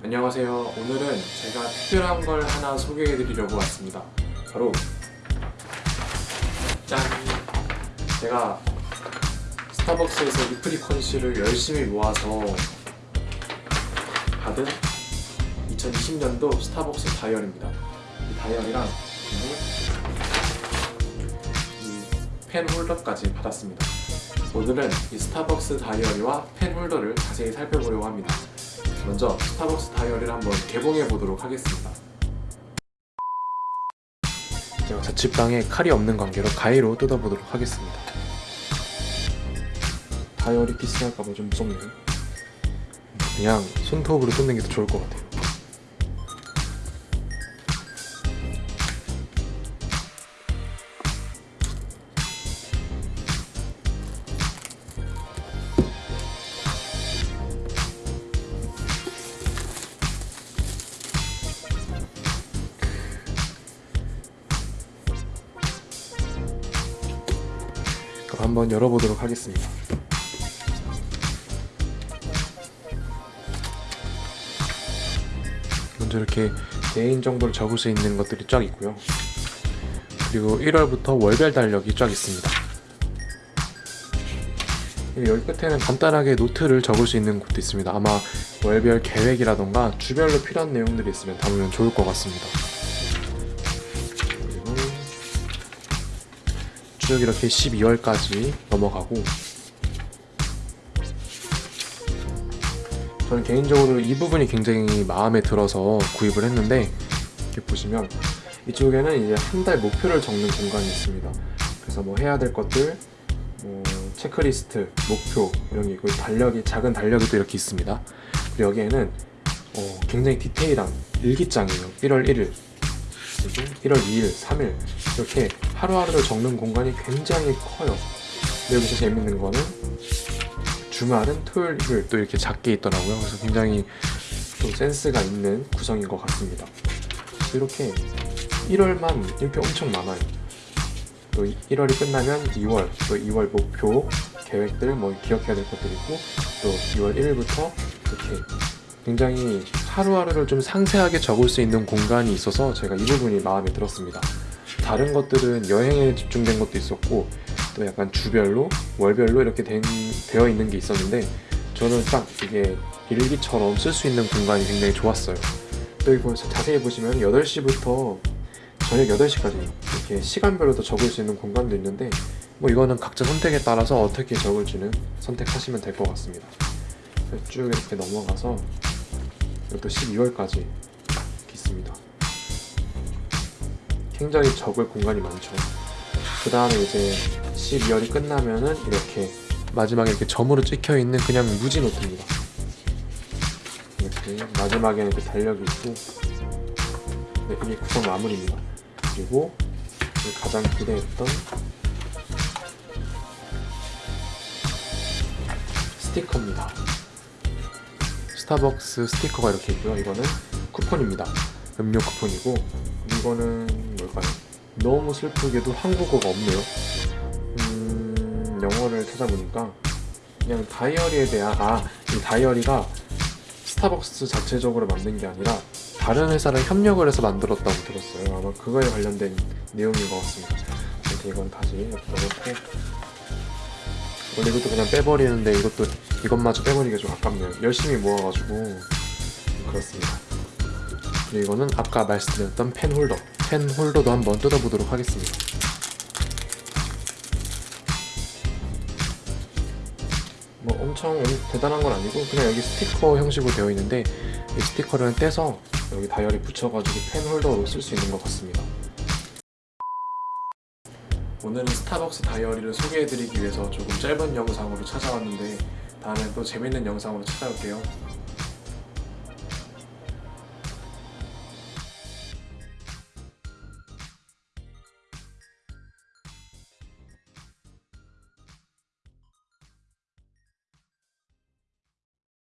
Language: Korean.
안녕하세요. 오늘은 제가 특별한 걸 하나 소개해 드리려고 왔습니다. 바로 짠! 제가 스타벅스에서 e-frequency를 열심히 모아서 받은 2020년도 스타벅스 다이어리입니다. 이 다이어리랑 이 펜 홀더까지 받았습니다. 오늘은 이 스타벅스 다이어리와 펜 홀더를 자세히 살펴보려고 합니다. 먼저 스타벅스 다이어리를 한번 개봉해 보도록 하겠습니다. 제가 자취방에 칼이 없는 관계로 가위로 뜯어보도록 하겠습니다. 다이어리 피스할까봐 좀 무섭네요. 그냥 손톱으로 뜯는 게 더 좋을 것 같아요. 한번 열어보도록 하겠습니다. 먼저 이렇게 개인 정보를 적을 수 있는 것들이 쫙 있고요. 그리고 1월부터 월별 달력이 쫙 있습니다. 여기 끝에는 간단하게 노트를 적을 수 있는 곳도 있습니다. 아마 월별 계획이라던가 주별로 필요한 내용들이 있으면 담으면 좋을 것 같습니다. 쭉 이렇게 12월까지 넘어가고 저는 개인적으로 이 부분이 굉장히 마음에 들어서 구입을 했는데 이렇게 보시면 이쪽에는 이제 한 달 목표를 적는 공간이 있습니다. 그래서 뭐 해야 될 것들, 뭐 체크리스트, 목표 이런 게 있고 달력이 작은 달력이 또 이렇게 있습니다. 그리고 여기에는 어, 굉장히 디테일한 일기장이에요. 1월 1일, 그리고 1월 2일, 3일 이렇게 하루하루를 적는 공간이 굉장히 커요. 근데 여기서 재밌는 거는 주말은 토요일, 일요일 또 이렇게 작게 있더라고요. 그래서 굉장히 또 센스가 있는 구성인 것 같습니다. 이렇게 1월만 이렇게 엄청 많아요. 또 1월이 끝나면 2월, 또 2월 목표, 계획들, 뭐 기억해야 될 것들 있고 또 2월 1일부터 이렇게 굉장히 하루하루를 좀 상세하게 적을 수 있는 공간이 있어서 제가 이 부분이 마음에 들었습니다. 다른 것들은 여행에 집중된 것도 있었고 또 약간 주별로 월별로 이렇게 된, 되어 있는 게 있었는데 저는 딱 이게 일기처럼 쓸 수 있는 공간이 굉장히 좋았어요. 또 이거 자세히 보시면 8시부터 저녁 8시까지 이렇게 시간별로 도 적을 수 있는 공간도 있는데 뭐 이거는 각자 선택에 따라서 어떻게 적을지는 선택하시면 될 것 같습니다. 쭉 이렇게 넘어가서 이것도 12월까지 이렇게 있습니다. 굉장히 적을 공간이 많죠. 그 다음에 이제 12월이 끝나면은 이렇게 마지막에 이렇게 점으로 찍혀 있는 그냥 무지 노트입니다. 이렇게 마지막에는 이렇게 달력이 있고 네, 이게 구성 마무리입니다. 그리고 가장 기대했던 스티커입니다. 스타벅스 스티커가 이렇게 있고요. 이거는 쿠폰입니다. 음료 쿠폰이고 이거는 뭘까요? 너무 슬프게도 한국어가 없네요. 음, 영어를 찾아보니까 그냥 다이어리에 대한 아, 이 다이어리가 스타벅스 자체적으로 만든 게 아니라 다른 회사랑 협력을 해서 만들었다고 들었어요. 아마 그거에 관련된 내용인 것 같습니다. 이렇게 이건 다시 넣고 원래 이것도 그냥 빼버리는데 이것도 이것마저 빼버리기가 좀 아깝네요. 열심히 모아가지고 그렇습니다. 그리고 이거는 아까 말씀드렸던 펜 홀더 펜 홀더도 한번 뜯어보도록 하겠습니다. 뭐 엄청 대단한 건 아니고 그냥 여기 스티커 형식으로 되어 있는데 이 스티커를 떼서 여기 다이어리 붙여가지고 펜 홀더로 쓸 수 있는 것 같습니다. 오늘은 스타벅스 다이어리를 소개해드리기 위해서 조금 짧은 영상으로 찾아왔는데 다음에 또 재밌는 영상으로 찾아올게요.